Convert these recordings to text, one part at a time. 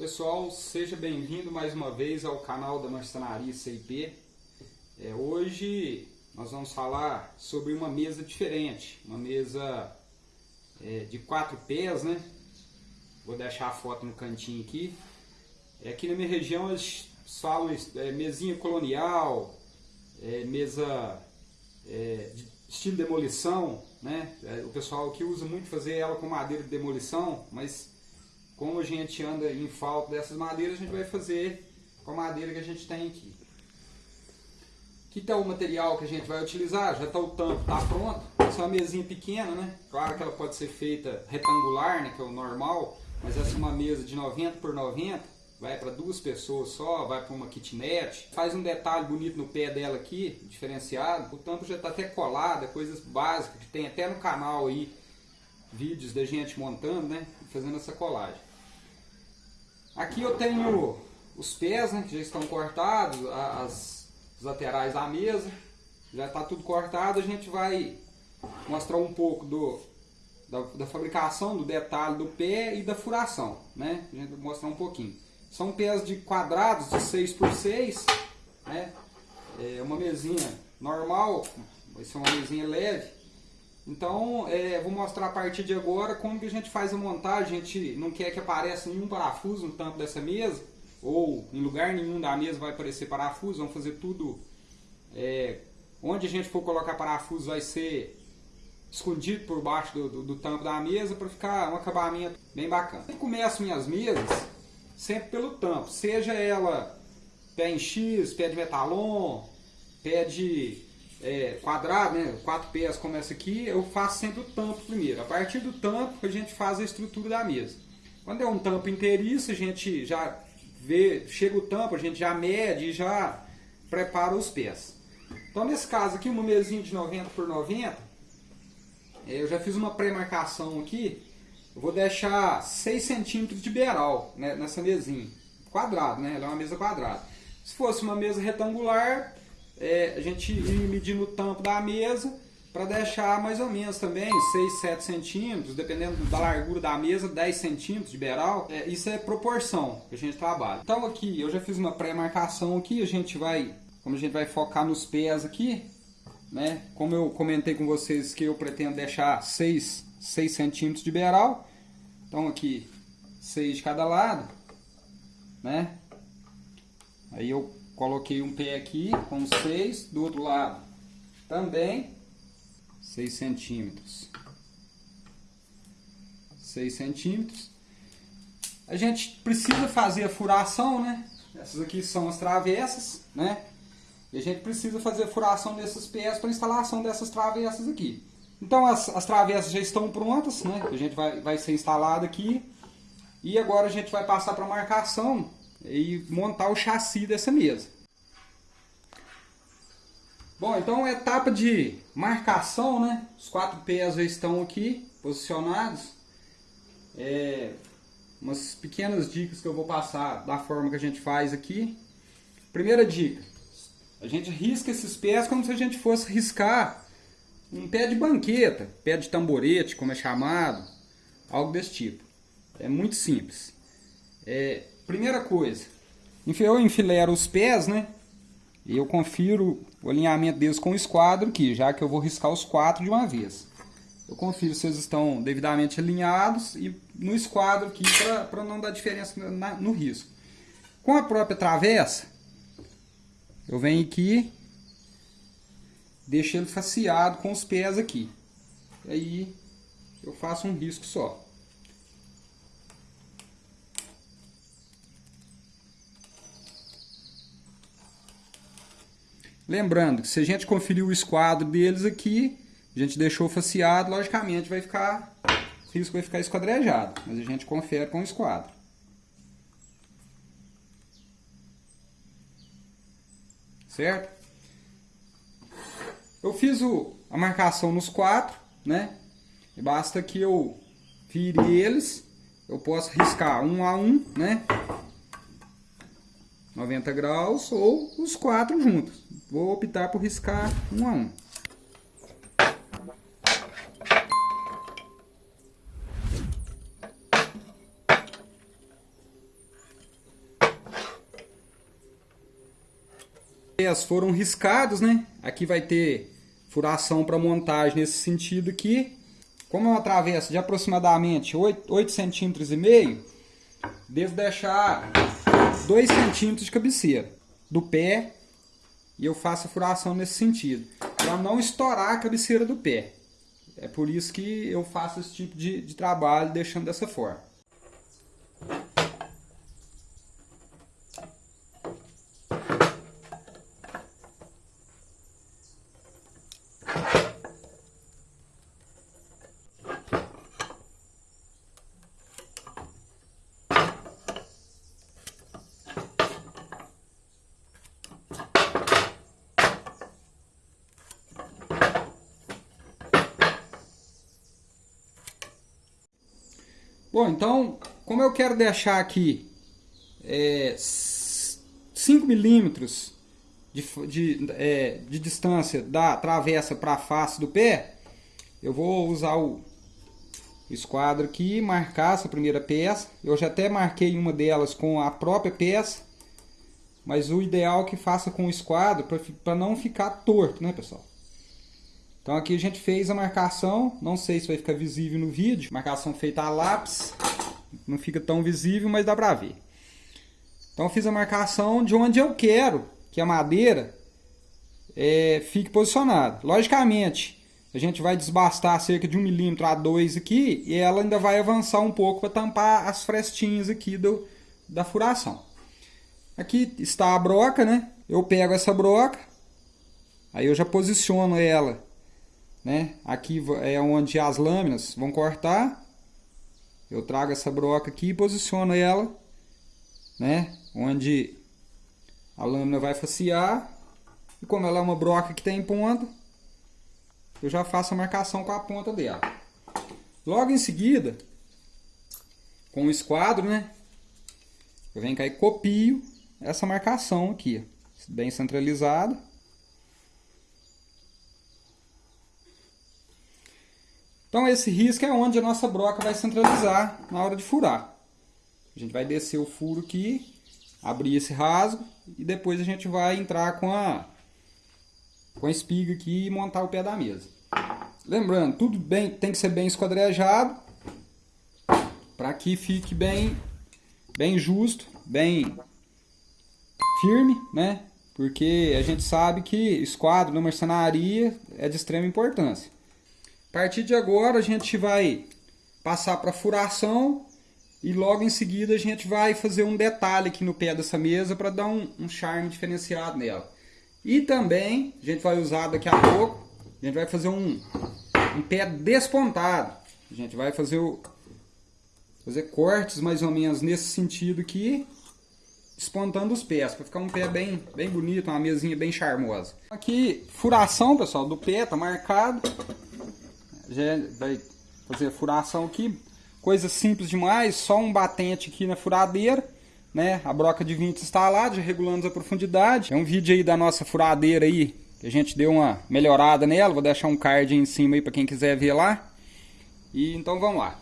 Pessoal, seja bem-vindo mais uma vez ao canal da Marcenaria CIP. É, hoje nós vamos falar sobre uma mesa diferente, uma mesa é, de quatro pés, né? Vou deixar a foto no cantinho aqui. É, aqui na minha região eles falam é, mesinha colonial, é, mesa é, de estilo demolição, né? É, o pessoal aqui usa muito fazer ela com madeira de demolição, mas como a gente anda em falta dessas madeiras, a gente vai fazer com a madeira que a gente tem aqui. Aqui está o material que a gente vai utilizar, já está o tampo, está pronto. Essa é uma mesinha pequena, né? Claro que ela pode ser feita retangular, né? que é o normal, mas essa é uma mesa de 90 por 90, vai para duas pessoas só, vai para uma kitnet. Faz um detalhe bonito no pé dela aqui, diferenciado. O tampo já está até colado, é coisas básicas, que tem até no canal aí, vídeos da gente montando, né? Fazendo essa colagem. Aqui eu tenho os pés, né, que já estão cortados, as, laterais da mesa, já está tudo cortado. A gente vai mostrar um pouco do, da, da, fabricação, do detalhe do pé e da furação, né? A gente vai mostrar um pouquinho. São pés de quadrados de 6 por 6 né? É uma mesinha normal, vai ser uma mesinha leve. Então, é, vou mostrar a partir de agora como que a gente faz a montagem. A gente não quer que apareça nenhum parafuso no tampo dessa mesa, ou em lugar nenhum da mesa vai aparecer parafuso. Vamos fazer tudo... É, onde a gente for colocar parafuso vai ser escondido por baixo do, do, do tampo da mesa para ficar um acabamento bem bacana. Eu começo minhas mesas sempre pelo tampo, seja ela pé em X, pé de metalon, pé de é, quadrado, né, quatro como essa aqui, eu faço sempre o tampo primeiro. A partir do tampo a gente faz a estrutura da mesa. Quando é um tampo inteiriço, a gente já vê, chega o tampo, a gente já mede e já prepara os pés. Então nesse caso aqui, uma mesinha de 90 por 90, é, eu já fiz uma pré-marcação aqui, eu vou deixar 6 centímetros de beiral né, nessa mesinha, quadrado, né, ela é uma mesa quadrada. Se fosse uma mesa retangular, é, a gente ir medindo o tampo da mesa para deixar mais ou menos também 6, 7 centímetros, dependendo da largura da mesa, 10 centímetros de beiral. É, isso é proporção que a gente trabalha. Então aqui, eu já fiz uma pré-marcação aqui, a gente vai, como a gente vai focar nos pés aqui, né? Como eu comentei com vocês que eu pretendo deixar 6, 6 centímetros de beiral. Então aqui, 6 de cada lado, né? Aí eu Coloquei um pé aqui com 6, do outro lado também 6 centímetros. 6 centímetros. A gente precisa fazer a furação, né? Essas aqui são as travessas, né? E a gente precisa fazer a furação desses pés para instalação dessas travessas aqui. Então as, as travessas já estão prontas, né? A gente vai, vai ser instalado aqui. E agora a gente vai passar para marcação e montar o chassi dessa mesa. Bom, então etapa de marcação, né? Os quatro pés já estão aqui posicionados. É, umas pequenas dicas que eu vou passar da forma que a gente faz aqui. Primeira dica, a gente risca esses pés como se a gente fosse riscar um pé de banqueta, pé de tamborete, como é chamado, algo desse tipo. É muito simples. É, primeira coisa, eu enfilero os pés, né? E eu confiro o alinhamento deles com o esquadro aqui, já que eu vou riscar os quatro de uma vez. Eu confiro se eles estão devidamente alinhados e no esquadro aqui para não dar diferença na, no risco. Com a própria travessa, eu venho aqui, deixo ele faceado com os pés aqui. Aí eu faço um risco só. Lembrando que se a gente conferir o esquadro deles aqui, a gente deixou faceado, logicamente vai ficar, o risco vai ficar esquadrejado, mas a gente confere com o esquadro. Certo? Eu fiz o, a marcação nos quatro, né? E basta que eu vire eles, eu posso riscar um a um, né? 90 graus ou os quatro juntos. Vou optar por riscar um a um. As foram riscados, né? Aqui vai ter furação para montagem nesse sentido aqui. Como eu atravesso de aproximadamente 8, 8 centímetros e meio, devo deixar 2 centímetros de cabeceira do pé e eu faço a furação nesse sentido, para não estourar a cabeceira do pé. É por isso que eu faço esse tipo de, de trabalho deixando dessa forma. Bom, então, como eu quero deixar aqui é, 5 milímetros de, de, é, de distância da travessa para a face do pé, eu vou usar o esquadro aqui, marcar essa primeira peça. Eu já até marquei uma delas com a própria peça, mas o ideal é que faça com o esquadro para não ficar torto, né pessoal? Então aqui a gente fez a marcação, não sei se vai ficar visível no vídeo, marcação feita a lápis, não fica tão visível, mas dá pra ver. Então fiz a marcação de onde eu quero que a madeira é, fique posicionada. Logicamente, a gente vai desbastar cerca de um milímetro a dois aqui e ela ainda vai avançar um pouco para tampar as frestinhas aqui do, da furação. Aqui está a broca, né? Eu pego essa broca, aí eu já posiciono ela né? Aqui é onde as lâminas vão cortar. Eu trago essa broca aqui e posiciono ela, né? Onde a lâmina vai facear. E como ela é uma broca que tem ponta, eu já faço a marcação com a ponta dela. Logo em seguida, com o esquadro, né? Eu venho cá e copio essa marcação aqui, bem centralizada. Então esse risco é onde a nossa broca vai centralizar na hora de furar. A gente vai descer o furo aqui, abrir esse rasgo e depois a gente vai entrar com a, com a espiga aqui e montar o pé da mesa. Lembrando, tudo bem, tem que ser bem esquadrejado para que fique bem, bem justo, bem firme, né? Porque a gente sabe que esquadro na marcenaria é de extrema importância. A partir de agora a gente vai passar para furação e logo em seguida a gente vai fazer um detalhe aqui no pé dessa mesa para dar um, um, charme diferenciado nela. E também a gente vai usar daqui a pouco, a gente vai fazer um, um pé despontado. A gente vai fazer, o, fazer cortes mais ou menos nesse sentido aqui, despontando os pés, para ficar um pé bem, bem bonito, uma mesinha bem charmosa. Aqui, furação pessoal, do pé, tá marcado vai fazer a furação aqui. Coisa simples demais, só um batente aqui na furadeira. Né? A broca de 20 instalada, já regulando a profundidade. É um vídeo aí da nossa furadeira aí, que a gente deu uma melhorada nela. Vou deixar um card em cima aí para quem quiser ver lá. E então vamos lá.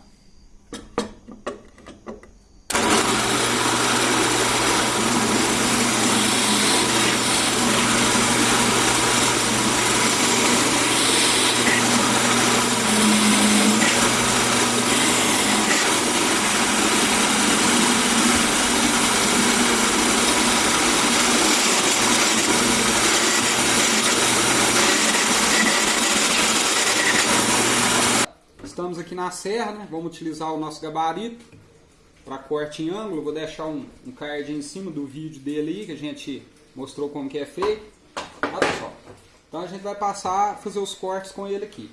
aqui serra, né? Vamos utilizar o nosso gabarito para corte em ângulo. Vou deixar um, um card em cima do vídeo dele aí, que a gente mostrou como que é feito. Olha só. Então a gente vai passar fazer os cortes com ele aqui.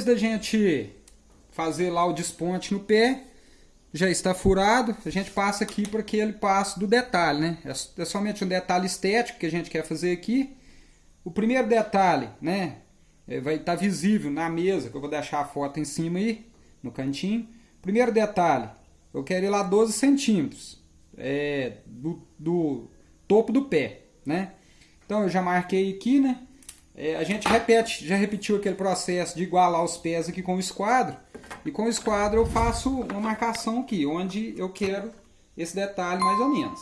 Depois da gente fazer lá o desponte no pé, já está furado, a gente passa aqui para aquele passo do detalhe, né? É, é somente um detalhe estético que a gente quer fazer aqui. O primeiro detalhe, né? É, vai estar tá visível na mesa, que eu vou deixar a foto em cima aí, no cantinho. Primeiro detalhe, eu quero ir lá 12 centímetros é, do, do topo do pé, né? Então eu já marquei aqui, né? É, a gente repete, já repetiu aquele processo de igualar os pés aqui com o esquadro. E com o esquadro eu faço uma marcação aqui, onde eu quero esse detalhe mais ou menos.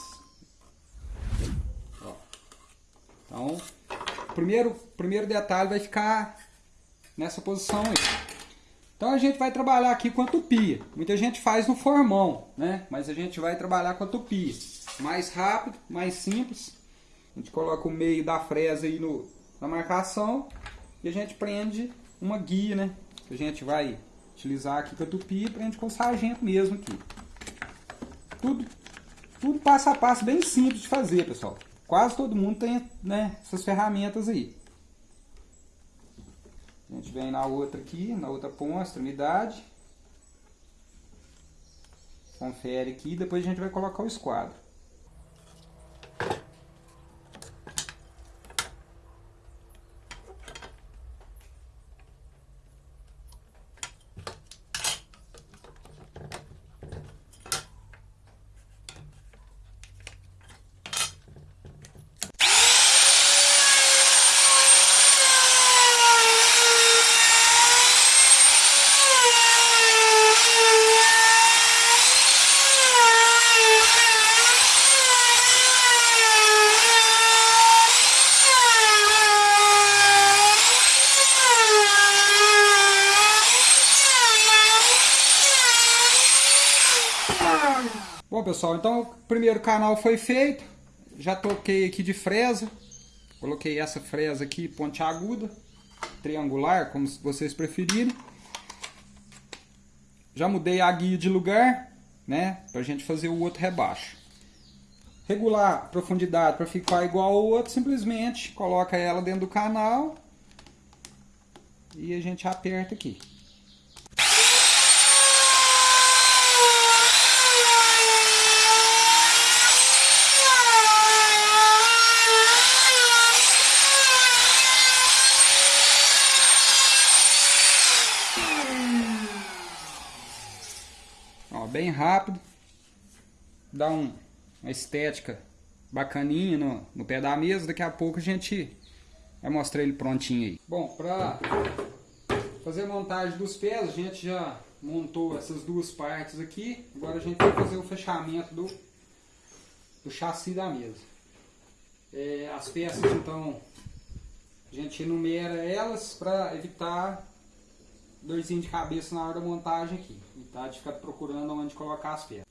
Ó. Então, o primeiro, primeiro detalhe vai ficar nessa posição aí. Então a gente vai trabalhar aqui com a tupia. Muita gente faz no formão, né? Mas a gente vai trabalhar com a tupia. Mais rápido, mais simples. A gente coloca o meio da fresa aí no, na marcação e a gente prende uma guia, né? Que a gente vai utilizar aqui com a tupi, prende com o sargento mesmo aqui. Tudo, tudo passo a passo, bem simples de fazer, pessoal. Quase todo mundo tem né, essas ferramentas aí. A gente vem na outra aqui, na outra ponta, extremidade. Confere aqui, depois a gente vai colocar o esquadro. Bom pessoal, então o primeiro canal foi feito. Já toquei aqui de fresa. Coloquei essa fresa aqui pontiaguda, triangular, como vocês preferirem. Já mudei a guia de lugar, né? Pra gente fazer o outro rebaixo. Regular a profundidade para ficar igual ao outro, simplesmente coloca ela dentro do canal e a gente aperta aqui. bem rápido. Dá um, uma estética bacaninha no, no pé da mesa. Daqui a pouco a gente vai mostrar ele prontinho aí. Bom, para fazer a montagem dos pés, a gente já montou essas duas partes aqui. Agora a gente vai fazer o fechamento do, do chassi da mesa. É, as peças, então, a gente enumera elas para evitar dorzinho de cabeça na hora da montagem aqui. Tá de ficar procurando onde colocar as peças.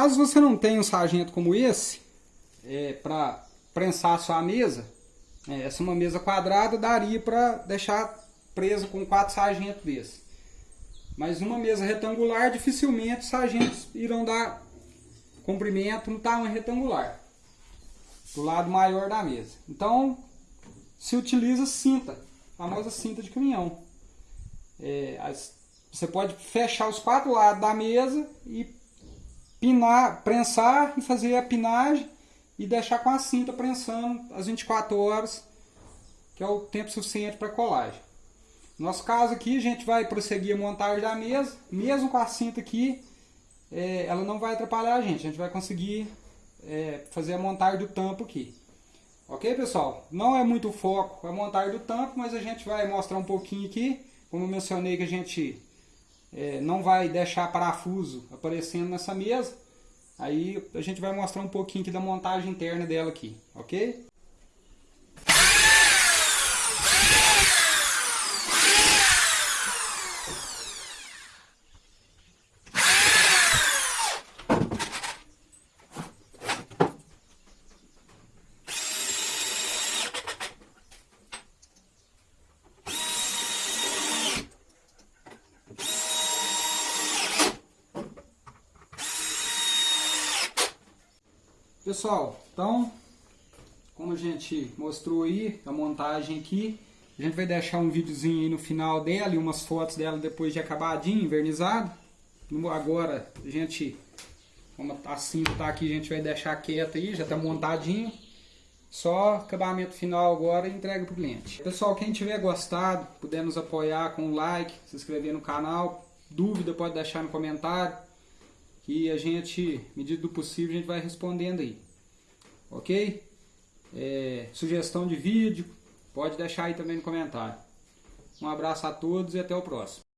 Caso você não tenha um sargento como esse, é, para prensar a sua mesa, é, essa uma mesa quadrada daria para deixar presa com quatro sargentos desses. Mas uma mesa retangular, dificilmente os sargentos irão dar comprimento no tamanho retangular. Do lado maior da mesa. Então, se utiliza cinta, a famosa cinta de caminhão. É, as, você pode fechar os quatro lados da mesa e pinar, prensar e fazer a pinagem e deixar com a cinta prensando as 24 horas, que é o tempo suficiente para colagem. No nosso caso aqui, a gente vai prosseguir a montagem da mesa, mesmo com a cinta aqui, é, ela não vai atrapalhar a gente, a gente vai conseguir é, fazer a montagem do tampo aqui. Ok, pessoal? Não é muito foco a montagem do tampo, mas a gente vai mostrar um pouquinho aqui. Como eu mencionei que a gente é, não vai deixar parafuso aparecendo nessa mesa. Aí a gente vai mostrar um pouquinho aqui da montagem interna dela aqui, ok? Pessoal, então, como a gente mostrou aí, a montagem aqui, a gente vai deixar um videozinho aí no final dela e umas fotos dela depois de acabadinho, invernizado. Agora, a gente, como a cinta tá aqui, a gente vai deixar quieta aí, já tá montadinho. Só acabamento final agora e entrega pro cliente. Pessoal, quem tiver gostado, puder nos apoiar com um like, se inscrever no canal. Dúvida pode deixar no comentário que a gente, medida do possível, a gente vai respondendo aí. Ok? É, sugestão de vídeo, pode deixar aí também no comentário. Um abraço a todos e até o próximo.